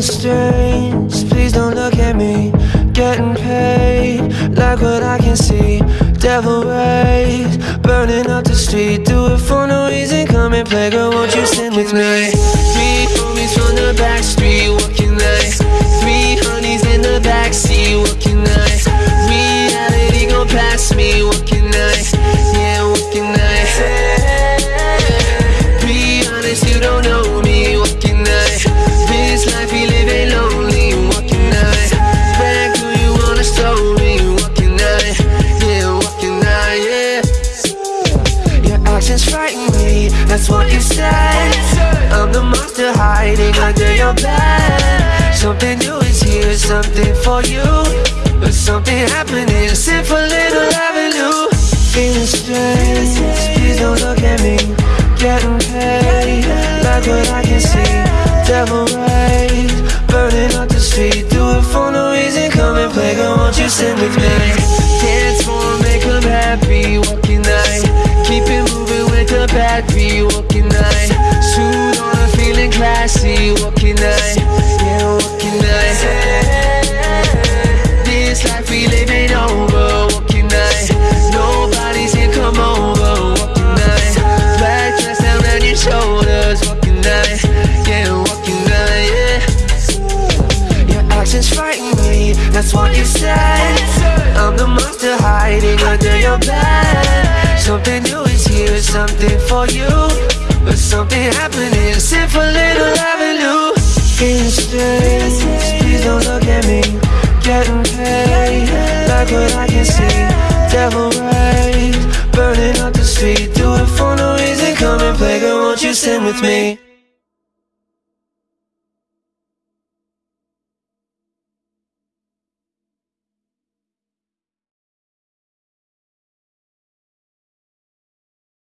Strange, please don't look at me. Getting paid, like what I can see. Devil rays, burning up the street. Do it for no reason, come and play, girl. Won't you sing with me? Three homies from the back that's what you said. I'm the monster hiding under your bed. Something new is here, something for you. But something happening, sit for little avenue. Feeling strange, please don't look at me. Getting paid, like what I can see. Devil rays, burning up the street. Do it for no reason, come and play, girl, won't you sing with me? Yeah. Frighten me, that's what you said. I'm the monster hiding under your bed. Something new is here, something for you. But something happening, sit for little avenue. Strange, please don't look at me. Getting paid, like what I can see. Devil rays, burning up the street. Do it for no reason, come and play, girl, won't you sing with me?